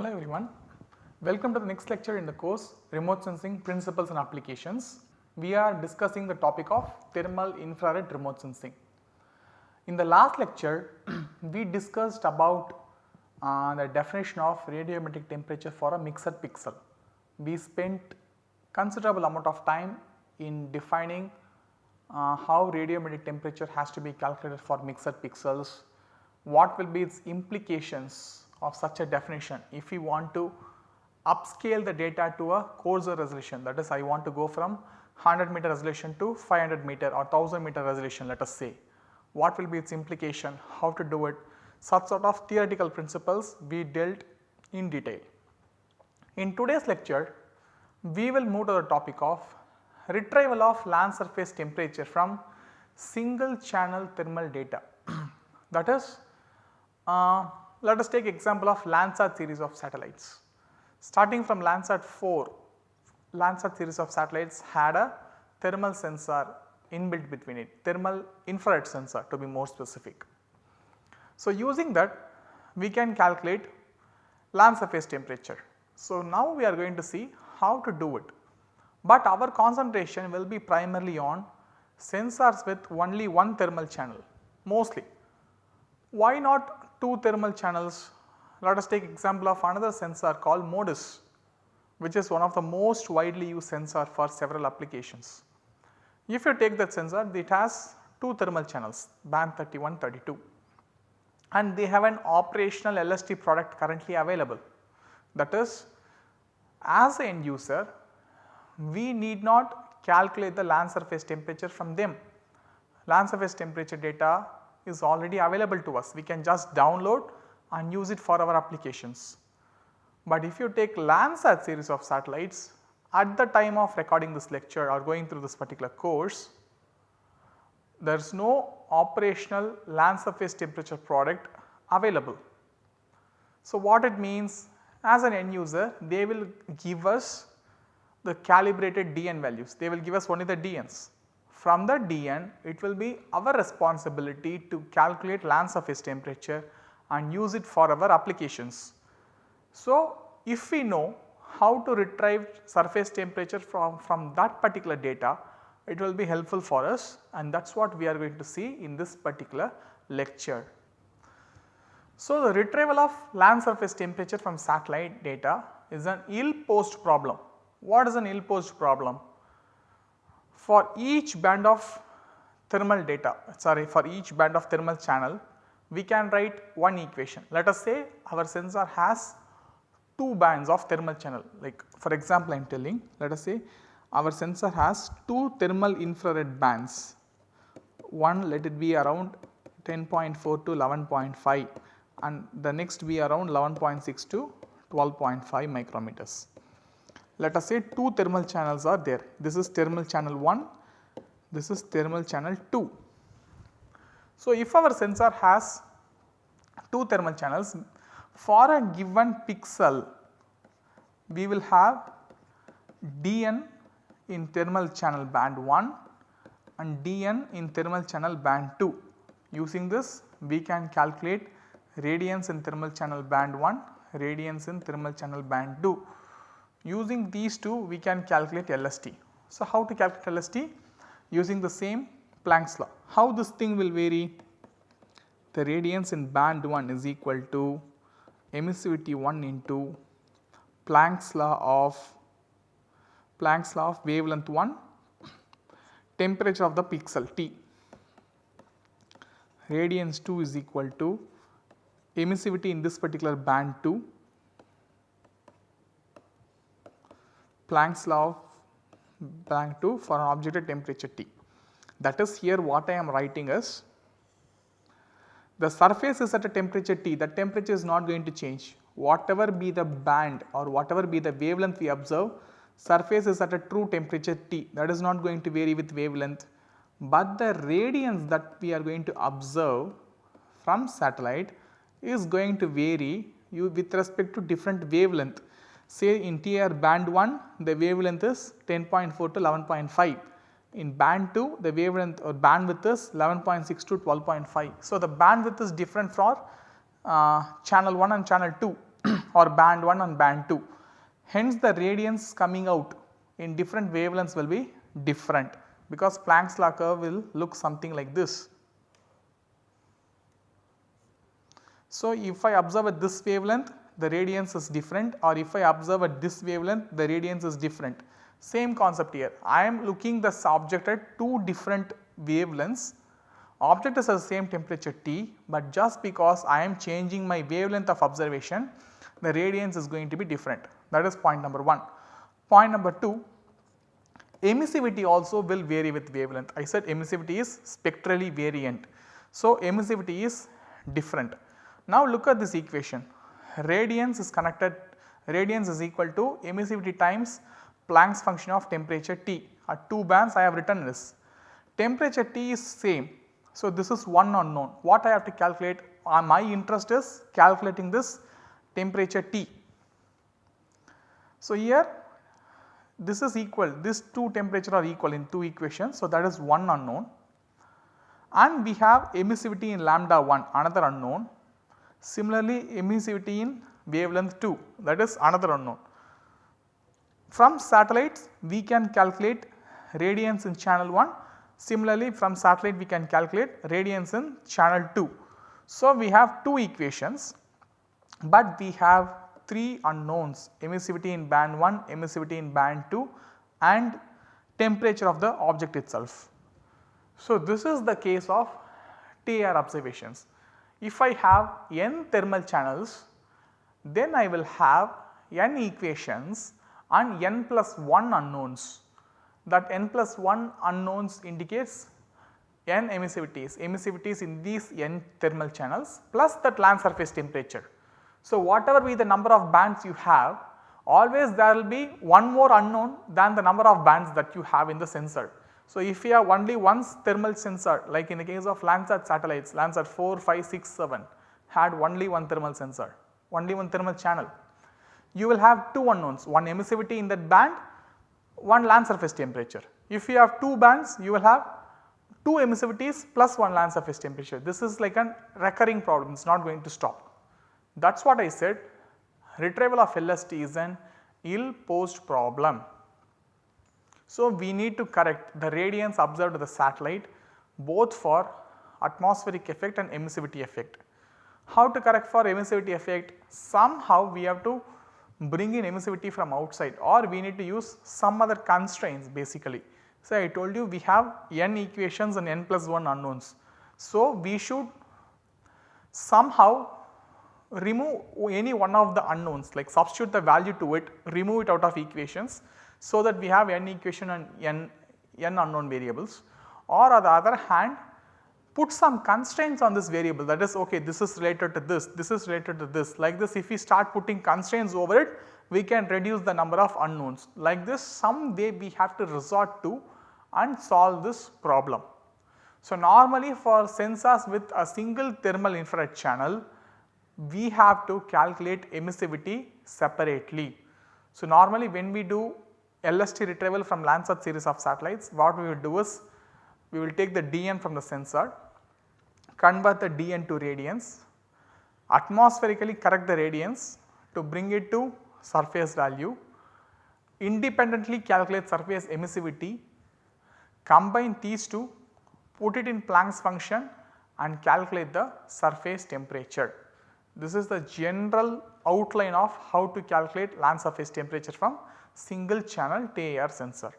Hello everyone, welcome to the next lecture in the course Remote Sensing Principles and Applications. We are discussing the topic of thermal infrared remote sensing. In the last lecture, we discussed about uh, the definition of radiometric temperature for a mixed pixel. We spent considerable amount of time in defining uh, how radiometric temperature has to be calculated for mixed pixels, what will be its implications of such a definition if we want to upscale the data to a coarser resolution that is I want to go from 100 meter resolution to 500 meter or 1000 meter resolution let us say. What will be its implication, how to do it, such sort of theoretical principles we dealt in detail. In today's lecture, we will move to the topic of retrieval of land surface temperature from single channel thermal data. that is, uh, let us take example of Landsat series of satellites. Starting from Landsat 4, Landsat series of satellites had a thermal sensor inbuilt between it, thermal infrared sensor to be more specific. So, using that we can calculate land surface temperature. So, now we are going to see how to do it, but our concentration will be primarily on sensors with only one thermal channel mostly. Why not two thermal channels? Let us take example of another sensor called MODIS which is one of the most widely used sensor for several applications. If you take that sensor it has two thermal channels band 31 32 and they have an operational LST product currently available. That is as an end user we need not calculate the land surface temperature from them. Land surface temperature data is already available to us we can just download and use it for our applications. But if you take Landsat series of satellites at the time of recording this lecture or going through this particular course, there is no operational land surface temperature product available. So, what it means as an end user they will give us the calibrated DN values, they will give us only the DNs. From the DN it will be our responsibility to calculate land surface temperature and use it for our applications. So, if we know how to retrieve surface temperature from, from that particular data, it will be helpful for us and that is what we are going to see in this particular lecture. So, the retrieval of land surface temperature from satellite data is an ill posed problem. What is an ill posed problem? For each band of thermal data sorry for each band of thermal channel we can write one equation. Let us say our sensor has two bands of thermal channel like for example I am telling let us say our sensor has two thermal infrared bands one let it be around 10.4 to 11.5 and the next be around 11.6 to 12.5 micrometers. Let us say two thermal channels are there this is thermal channel 1 this is thermal channel 2. So, if our sensor has two thermal channels for a given pixel we will have dn in thermal channel band 1 and dn in thermal channel band 2. Using this we can calculate radiance in thermal channel band 1, radiance in thermal channel band 2. Using these two we can calculate LST. So, how to calculate LST? Using the same Planck's law. How this thing will vary? The radiance in band 1 is equal to emissivity 1 into Planck's law of Planck's law of wavelength 1 temperature of the pixel T. Radiance 2 is equal to emissivity in this particular band 2 Planck's law Planck 2 for an object at temperature T. That is here what I am writing is the surface is at a temperature T that temperature is not going to change whatever be the band or whatever be the wavelength we observe surface is at a true temperature T that is not going to vary with wavelength, but the radiance that we are going to observe from satellite is going to vary you with respect to different wavelength. Say in TR band 1 the wavelength is 10.4 to 11.5 in band 2 the wavelength or bandwidth is 11.6 to 12.5. So, the bandwidth is different for uh, channel 1 and channel 2 or band 1 and band 2. Hence the radiance coming out in different wavelengths will be different because Planck's law curve will look something like this. So, if I observe at this wavelength the radiance is different or if I observe at this wavelength the radiance is different. Same concept here I am looking the object at two different wavelengths object is at the same temperature T, but just because I am changing my wavelength of observation the radiance is going to be different that is point number 1. Point number 2 emissivity also will vary with wavelength I said emissivity is spectrally variant. So, emissivity is different. Now look at this equation radiance is connected radiance is equal to emissivity times Planck's function of temperature T at 2 bands I have written this. Temperature T is same so, this is one unknown. What I have to calculate uh, my interest is calculating this temperature T. So, here this is equal this two temperature are equal in two equations. So, that is one unknown and we have emissivity in lambda 1 another unknown. Similarly, emissivity in wavelength 2 that is another unknown. From satellites we can calculate radiance in channel 1 Similarly, from satellite we can calculate radiance in channel 2. So, we have two equations, but we have 3 unknowns emissivity in band 1, emissivity in band 2 and temperature of the object itself. So, this is the case of TIR observations. If I have n thermal channels, then I will have n equations and n plus 1 unknowns that n plus 1 unknowns indicates n emissivities, emissivities in these n thermal channels plus that land surface temperature. So, whatever be the number of bands you have always there will be one more unknown than the number of bands that you have in the sensor. So, if you have only one thermal sensor like in the case of Landsat satellites Landsat 4, 5, 6, 7 had only one thermal sensor, only one thermal channel. You will have two unknowns, one emissivity in that band one land surface temperature. If you have two bands you will have two emissivities plus one land surface temperature. This is like a recurring problem it is not going to stop. That is what I said retrieval of LST is an ill posed problem. So, we need to correct the radiance observed to the satellite both for atmospheric effect and emissivity effect. How to correct for emissivity effect? Somehow we have to bring in emissivity from outside or we need to use some other constraints basically. So, I told you we have n equations and n plus 1 unknowns. So, we should somehow remove any one of the unknowns like substitute the value to it, remove it out of equations so that we have n equation and n, n unknown variables or on the other hand put some constraints on this variable that is okay this is related to this, this is related to this like this if we start putting constraints over it we can reduce the number of unknowns like this some way we have to resort to and solve this problem. So, normally for sensors with a single thermal infrared channel we have to calculate emissivity separately. So, normally when we do LST retrieval from Landsat series of satellites what we will do is we will take the dn from the sensor, convert the dn to radiance, atmospherically correct the radiance to bring it to surface value, independently calculate surface emissivity, combine these two, put it in Planck's function and calculate the surface temperature. This is the general outline of how to calculate land surface temperature from single channel TIR sensor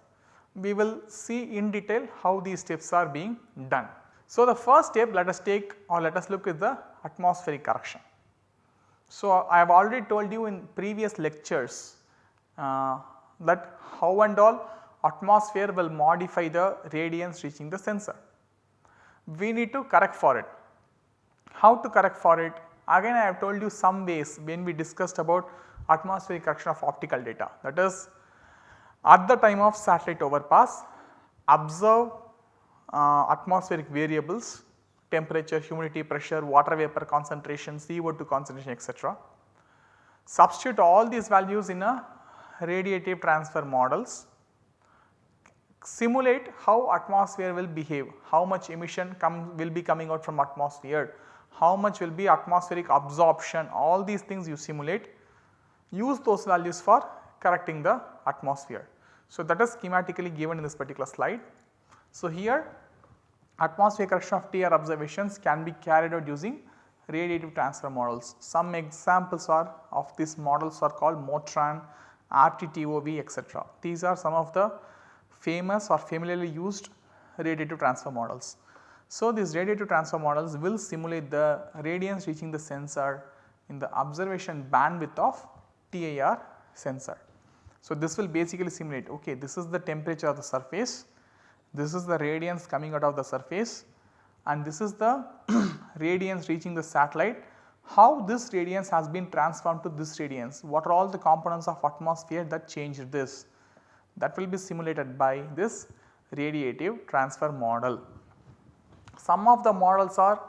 we will see in detail how these steps are being done. So, the first step let us take or let us look at the atmospheric correction. So, I have already told you in previous lectures uh, that how and all atmosphere will modify the radiance reaching the sensor. We need to correct for it. How to correct for it? Again I have told you some ways when we discussed about atmospheric correction of optical data. That is at the time of satellite overpass observe uh, atmospheric variables temperature, humidity, pressure, water vapor concentration, CO2 concentration etc. Substitute all these values in a radiative transfer models, simulate how atmosphere will behave, how much emission come will be coming out from atmosphere, how much will be atmospheric absorption. All these things you simulate use those values for correcting the atmosphere. So, that is schematically given in this particular slide. So, here atmosphere correction of TR observations can be carried out using radiative transfer models. Some examples are of these models are called MODTRAN, RTTOV etc. These are some of the famous or familiarly used radiative transfer models. So, these radiative transfer models will simulate the radiance reaching the sensor in the observation bandwidth of TIR sensor. So, this will basically simulate okay this is the temperature of the surface, this is the radiance coming out of the surface and this is the radiance reaching the satellite. How this radiance has been transformed to this radiance, what are all the components of atmosphere that changed this that will be simulated by this radiative transfer model. Some of the models are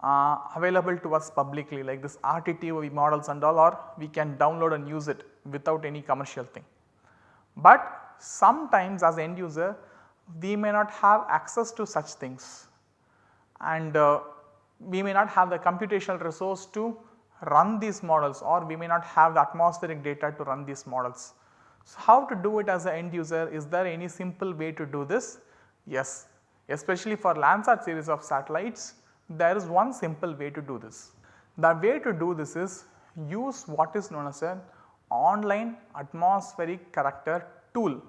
uh, available to us publicly like this RTTOV models and all or we can download and use it without any commercial thing. But sometimes as end user we may not have access to such things and uh, we may not have the computational resource to run these models or we may not have the atmospheric data to run these models. So, how to do it as an end user is there any simple way to do this? Yes, especially for Landsat series of satellites there is one simple way to do this. The way to do this is use what is known as an online atmospheric correction tool.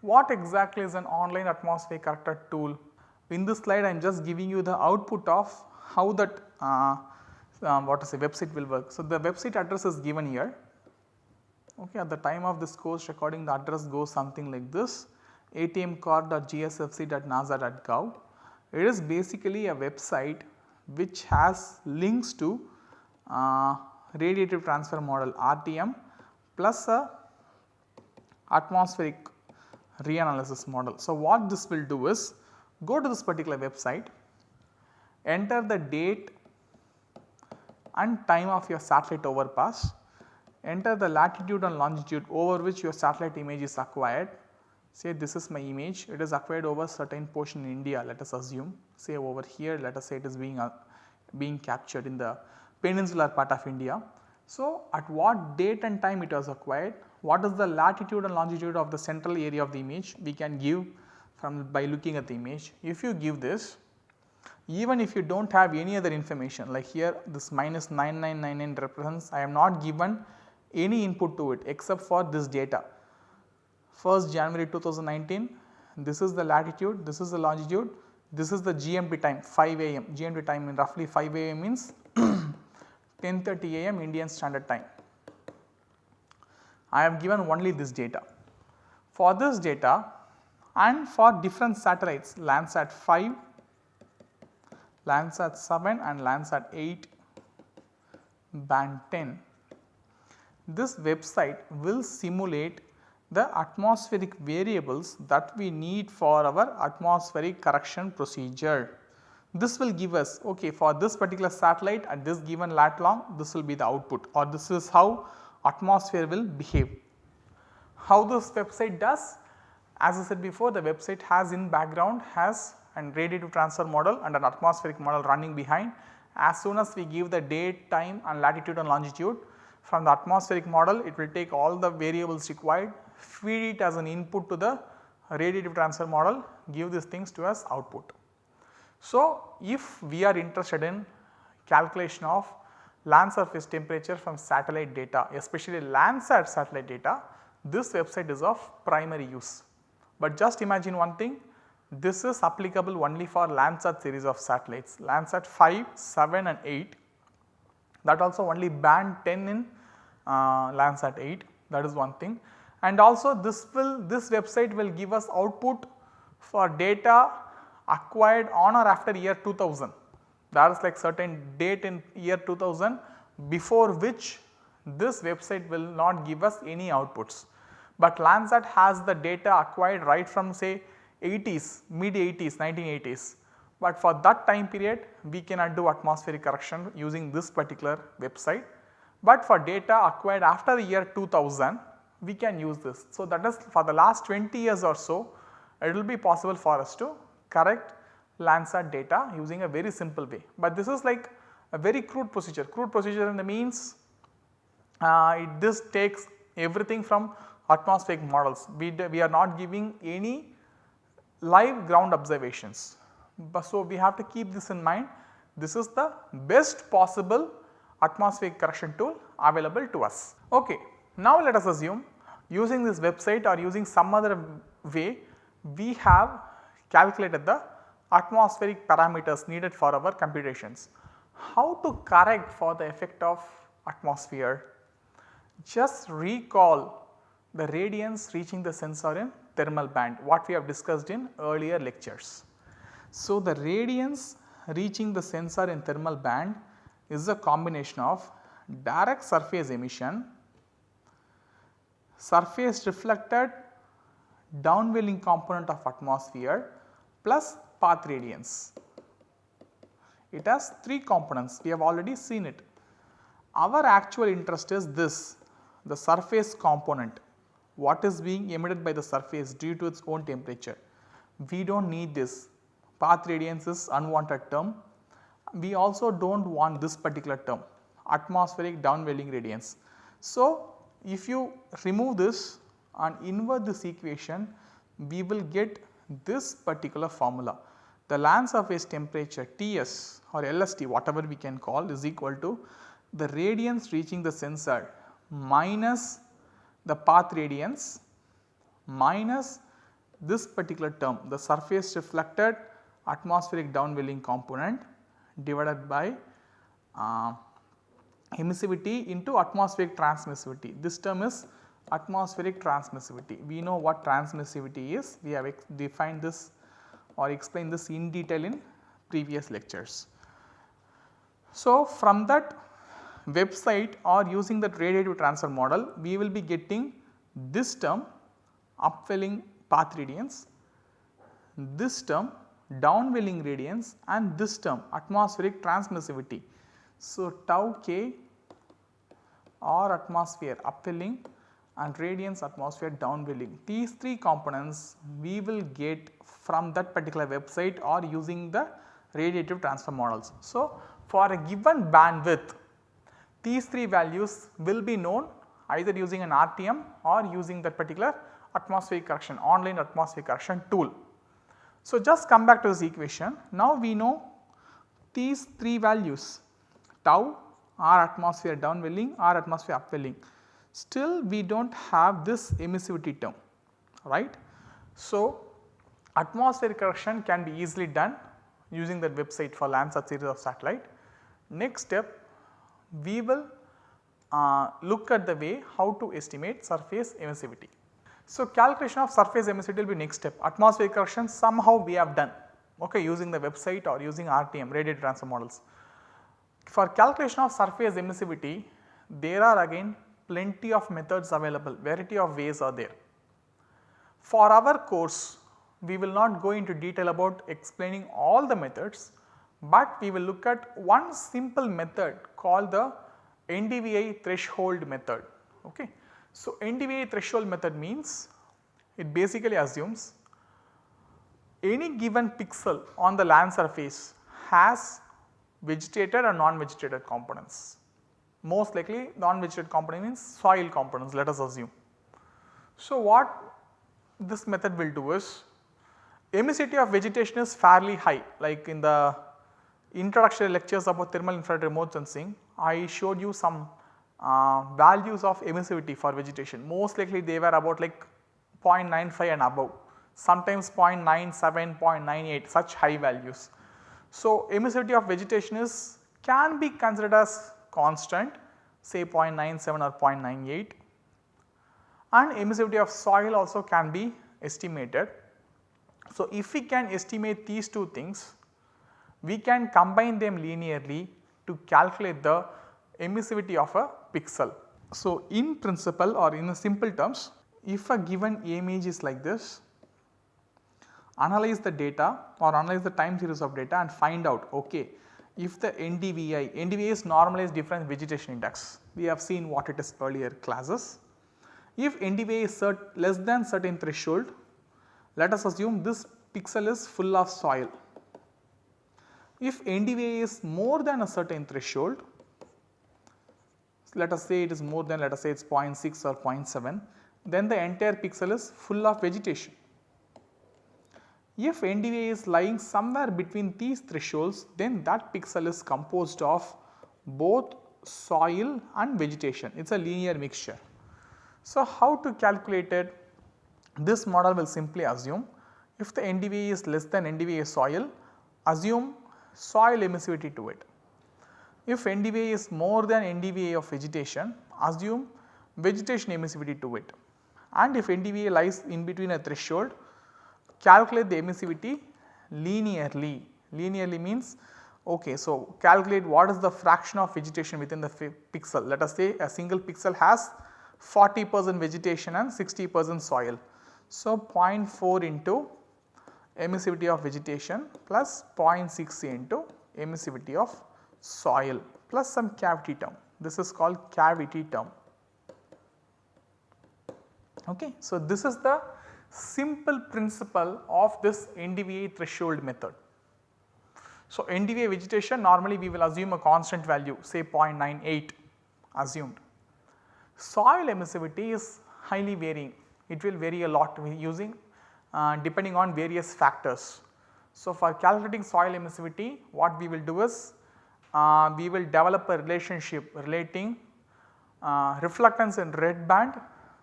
What exactly is an online atmospheric correction tool? In this slide I am just giving you the output of how that uh, uh, what is a website will work. So, the website address is given here. Okay, at the time of this course recording the address goes something like this atmcorr.gsfc.nasa.gov. It is basically a website which has links to uh, radiative transfer model RTM plus a atmospheric reanalysis model. So, what this will do is go to this particular website, enter the date and time of your satellite overpass, enter the latitude and longitude over which your satellite image is acquired. Say this is my image, it is acquired over certain portion in India let us assume say over here let us say it is being, uh, being captured in the peninsular part of India. So, at what date and time it was acquired, what is the latitude and longitude of the central area of the image we can give from by looking at the image. If you give this even if you do not have any other information like here this minus 9999 represents I am not given any input to it except for this data. 1st January 2019 this is the latitude, this is the longitude, this is the GMT time 5 am, GMT time in roughly 5 am means 10.30 am Indian standard time. I have given only this data. For this data and for different satellites Landsat 5, Landsat 7 and Landsat 8 band 10. This website will simulate the atmospheric variables that we need for our atmospheric correction procedure. This will give us okay for this particular satellite at this given lat long this will be the output or this is how atmosphere will behave. How this website does? As I said before the website has in background has an radiative transfer model and an atmospheric model running behind. As soon as we give the date, time and latitude and longitude from the atmospheric model it will take all the variables required, feed it as an input to the radiative transfer model, give these things to us output. So, if we are interested in calculation of land surface temperature from satellite data especially Landsat satellite data this website is of primary use. But just imagine one thing this is applicable only for Landsat series of satellites Landsat 5, 7 and 8 that also only band 10 in uh, Landsat 8 that is one thing and also this will this website will give us output for data acquired on or after year 2000 that is like certain date in year 2000 before which this website will not give us any outputs. But Landsat has the data acquired right from say 80s, mid 80s, 1980s. But for that time period we cannot do atmospheric correction using this particular website. But for data acquired after the year 2000 we can use this. So, that is for the last 20 years or so it will be possible for us to correct Landsat data using a very simple way. But this is like a very crude procedure, crude procedure in the means uh, it, this takes everything from atmospheric models. We, we are not giving any live ground observations. But so, we have to keep this in mind this is the best possible atmospheric correction tool available to us. Okay. Now let us assume using this website or using some other way we have calculated the atmospheric parameters needed for our computations. How to correct for the effect of atmosphere? Just recall the radiance reaching the sensor in thermal band what we have discussed in earlier lectures. So, the radiance reaching the sensor in thermal band is a combination of direct surface emission, surface reflected downwelling component of atmosphere plus path radiance. It has 3 components we have already seen it. Our actual interest is this the surface component what is being emitted by the surface due to its own temperature. We do not need this path radiance is unwanted term. We also do not want this particular term atmospheric downwelling radiance. So, if you remove this and invert this equation we will get this particular formula. The land surface temperature Ts or LST whatever we can call is equal to the radiance reaching the sensor minus the path radiance minus this particular term the surface reflected atmospheric downwelling component divided by uh, emissivity into atmospheric transmissivity. This term is atmospheric transmissivity. We know what transmissivity is, we have defined this or explained this in detail in previous lectures. So, from that website or using that radiative transfer model, we will be getting this term upwelling path radiance, this term downwelling radiance and this term atmospheric transmissivity. So, tau k or atmosphere upwelling and radiance atmosphere downwelling. These three components we will get from that particular website or using the radiative transfer models. So, for a given bandwidth these three values will be known either using an RTM or using that particular atmospheric correction online atmospheric correction tool. So, just come back to this equation. Now, we know these three values tau r atmosphere downwelling r atmosphere upwelling still we do not have this emissivity term right. So, atmospheric correction can be easily done using that website for Landsat series of satellite. Next step we will uh, look at the way how to estimate surface emissivity. So, calculation of surface emissivity will be next step atmospheric correction somehow we have done okay, using the website or using RTM radiative transfer models. For calculation of surface emissivity there are again plenty of methods available variety of ways are there. For our course we will not go into detail about explaining all the methods, but we will look at one simple method called the NDVI threshold method. Okay. So, NDVI threshold method means it basically assumes any given pixel on the land surface has vegetated or non-vegetated components. Most likely non-vegetated component means soil components let us assume. So, what this method will do is emissivity of vegetation is fairly high like in the introductory lectures about thermal infrared remote sensing I showed you some uh, values of emissivity for vegetation most likely they were about like 0.95 and above sometimes 0.97, 0.98 such high values. So, emissivity of vegetation is can be considered as constant say 0.97 or 0.98 and emissivity of soil also can be estimated. So, if we can estimate these two things we can combine them linearly to calculate the emissivity of a pixel. So, in principle or in simple terms if a given image is like this analyze the data or analyze the time series of data and find out okay if the NDVI, NDVI is normalized difference vegetation index we have seen what it is earlier classes. If NDVI is less than certain threshold let us assume this pixel is full of soil if NDVI is more than a certain threshold, let us say it is more than let us say it is 0.6 or 0.7, then the entire pixel is full of vegetation. If NDVI is lying somewhere between these thresholds, then that pixel is composed of both soil and vegetation, it is a linear mixture. So, how to calculate it? This model will simply assume if the NDVI is less than NDVI soil, assume soil emissivity to it. If NDVI is more than NDVI of vegetation, assume vegetation emissivity to it. And if NDVI lies in between a threshold, calculate the emissivity linearly. Linearly means okay, so calculate what is the fraction of vegetation within the pixel. Let us say a single pixel has 40 percent vegetation and 60 percent soil. So, 0.4 into emissivity of vegetation plus 0.6 into emissivity of soil plus some cavity term. This is called cavity term. Okay. So, this is the simple principle of this NDVI threshold method. So, NDVI vegetation normally we will assume a constant value say 0.98 assumed. Soil emissivity is highly varying, it will vary a lot using uh, depending on various factors. So, for calculating soil emissivity what we will do is uh, we will develop a relationship relating uh, reflectance in red band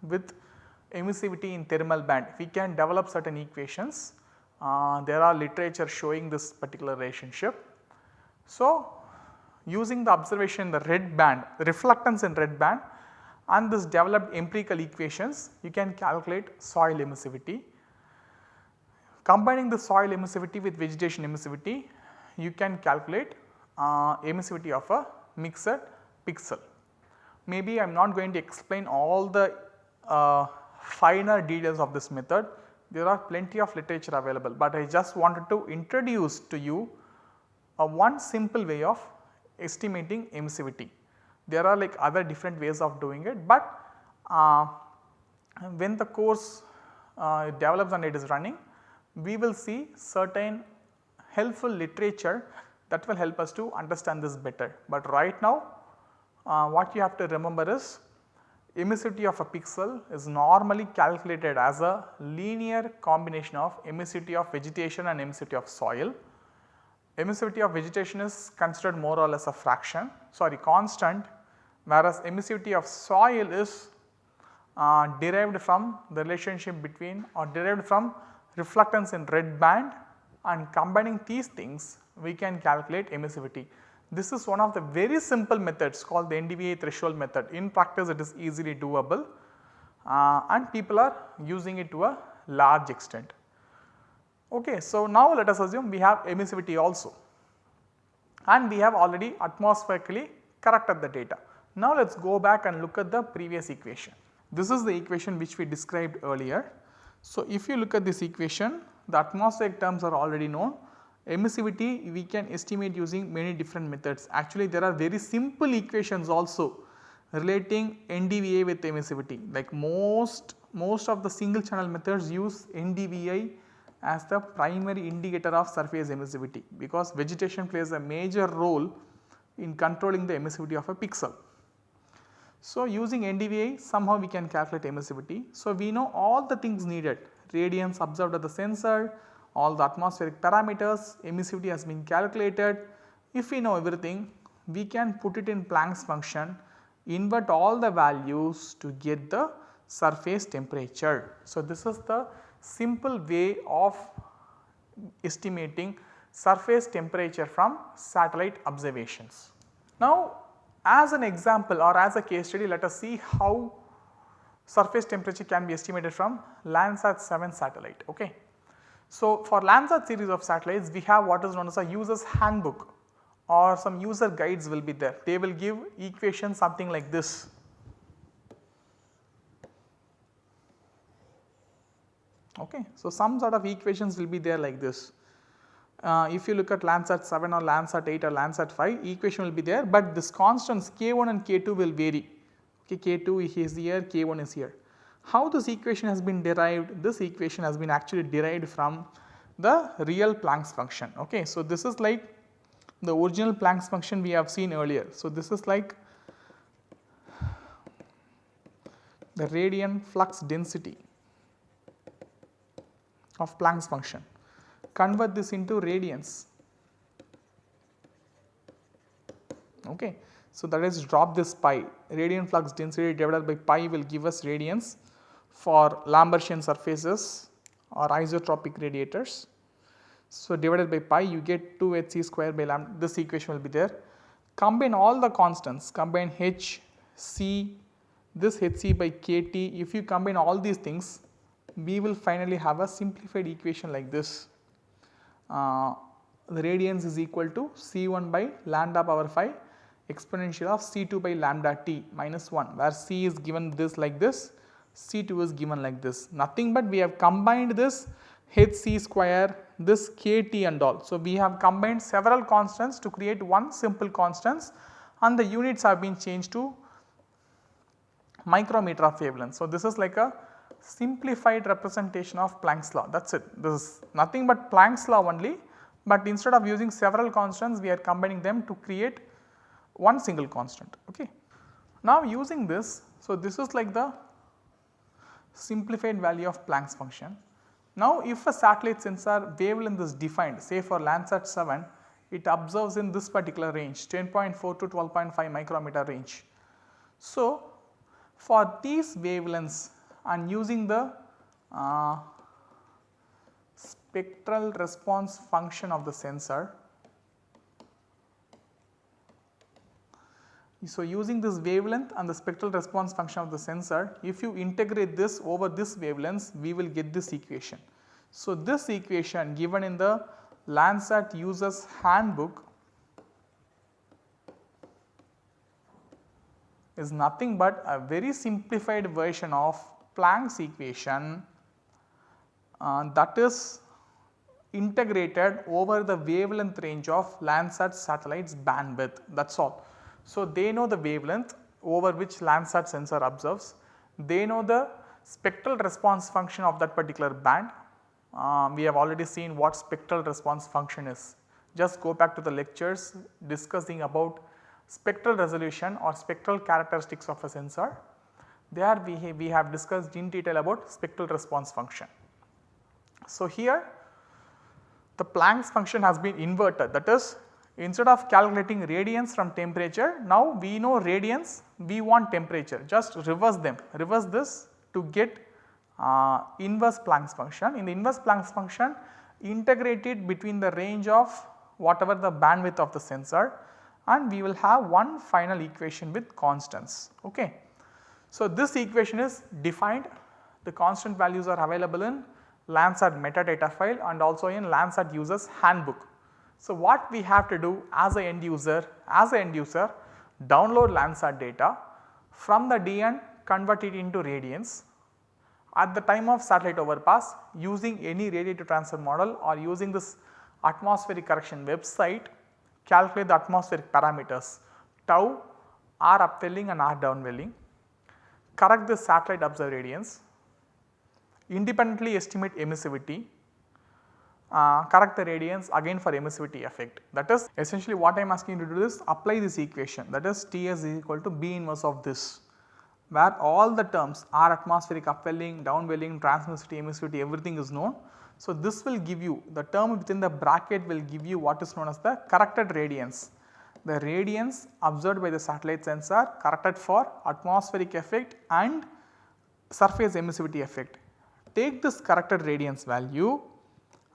with emissivity in thermal band. We can develop certain equations. Uh, there are literature showing this particular relationship. So, using the observation in the red band, the reflectance in red band and this developed empirical equations, you can calculate soil emissivity. Combining the soil emissivity with vegetation emissivity, you can calculate uh, emissivity of a mixed pixel. Maybe I am not going to explain all the uh, finer details of this method, there are plenty of literature available, but I just wanted to introduce to you a one simple way of estimating emissivity. There are like other different ways of doing it, but uh, when the course uh, develops and it is running, we will see certain helpful literature that will help us to understand this better. But right now uh, what you have to remember is emissivity of a pixel is normally calculated as a linear combination of emissivity of vegetation and emissivity of soil. Emissivity of vegetation is considered more or less a fraction sorry constant whereas emissivity of soil is uh, derived from the relationship between or derived from reflectance in red band and combining these things we can calculate emissivity. This is one of the very simple methods called the NDVI threshold method. In practice it is easily doable uh, and people are using it to a large extent. Okay, so now let us assume we have emissivity also and we have already atmospherically corrected the data. Now let us go back and look at the previous equation. This is the equation which we described earlier. So if you look at this equation the atmospheric terms are already known Emissivity we can estimate using many different methods. Actually there are very simple equations also relating NDVI with emissivity like most, most of the single channel methods use NDVI as the primary indicator of surface emissivity because vegetation plays a major role in controlling the emissivity of a pixel. So, using NDVI somehow we can calculate emissivity. So, we know all the things needed radiance observed at the sensor, all the atmospheric parameters, emissivity has been calculated. If we know everything, we can put it in Planck's function, invert all the values to get the surface temperature. So, this is the simple way of estimating surface temperature from satellite observations. Now, as an example or as a case study let us see how surface temperature can be estimated from Landsat 7 satellite. Okay. So, for Landsat series of satellites we have what is known as a user's handbook or some user guides will be there. They will give equations something like this. Okay. So, some sort of equations will be there like this. Uh, if you look at Landsat 7 or Landsat 8 or Landsat 5 equation will be there, but this constants k1 and k2 will vary. Okay, k2 is here, k1 is here. How this equation has been derived? This equation has been actually derived from the real Planck's function. Okay. So, this is like the original Planck's function we have seen earlier. So, this is like the radiant flux density of Planck's function. Convert this into radiance. Okay. So, that is drop this pi radiant flux density divided by pi will give us radiance for Lambertian surfaces or isotropic radiators. So, divided by pi you get 2 h c square by lambda this equation will be there. Combine all the constants combine h, c, this h c by k t if you combine all these things we will finally have a simplified equation like this. Uh, the radiance is equal to C1 by lambda power 5 exponential of C2 by lambda t minus 1 where C is given this like this, C2 is given like this. Nothing but we have combined this hc square, this kt and all. So, we have combined several constants to create one simple constants and the units have been changed to micrometer of wavelength. So, this is like a simplified representation of Planck's law that is it. This is nothing but Planck's law only, but instead of using several constants we are combining them to create one single constant. Okay. Now using this, so this is like the simplified value of Planck's function. Now if a satellite sensor wavelength is defined say for Landsat 7 it observes in this particular range 10.4 to 12.5 micrometer range. So for these wavelengths and using the uh, spectral response function of the sensor. So, using this wavelength and the spectral response function of the sensor, if you integrate this over this wavelengths, we will get this equation. So, this equation given in the Landsat users handbook is nothing but a very simplified version of Planck's equation uh, that is integrated over the wavelength range of Landsat satellites bandwidth that is all. So, they know the wavelength over which Landsat sensor observes, they know the spectral response function of that particular band. Uh, we have already seen what spectral response function is. Just go back to the lectures discussing about spectral resolution or spectral characteristics of a sensor there we, we have discussed in detail about spectral response function. So, here the Planck's function has been inverted that is instead of calculating radiance from temperature now we know radiance we want temperature just reverse them reverse this to get uh, inverse Planck's function. In the inverse Planck's function integrate it between the range of whatever the bandwidth of the sensor and we will have one final equation with constants. Okay. So, this equation is defined the constant values are available in Landsat metadata file and also in Landsat users handbook. So, what we have to do as a end user as a end user download Landsat data from the DN convert it into radiance. At the time of satellite overpass using any radiative transfer model or using this atmospheric correction website calculate the atmospheric parameters. Tau, R upwelling and R downwelling. Correct the satellite observed radiance, independently estimate emissivity, uh, radiance again for emissivity effect. That is essentially what I am asking you to do is apply this equation that is Ts is equal to B inverse of this where all the terms are atmospheric upwelling, downwelling, transmissivity, emissivity everything is known. So, this will give you the term within the bracket will give you what is known as the corrected radiance the radiance observed by the satellite sensor corrected for atmospheric effect and surface emissivity effect. Take this corrected radiance value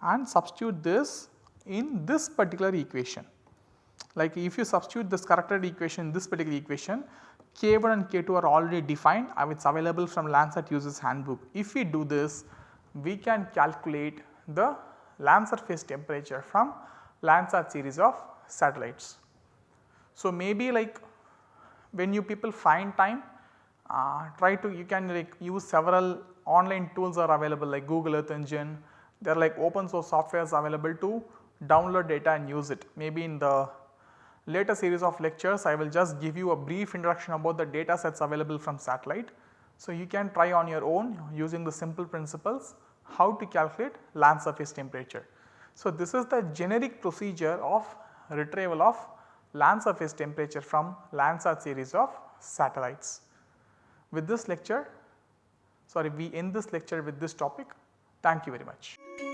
and substitute this in this particular equation. Like if you substitute this corrected equation in this particular equation K1 and K2 are already defined and it is available from Landsat users handbook. If we do this we can calculate the land surface temperature from Landsat series of satellites. So, maybe like when you people find time uh, try to you can like use several online tools are available like Google Earth Engine they are like open source softwares available to download data and use it. Maybe in the later series of lectures I will just give you a brief introduction about the data sets available from satellite. So, you can try on your own using the simple principles how to calculate land surface temperature. So, this is the generic procedure of retrieval of land surface temperature from Landsat series of satellites. With this lecture, sorry we end this lecture with this topic. Thank you very much.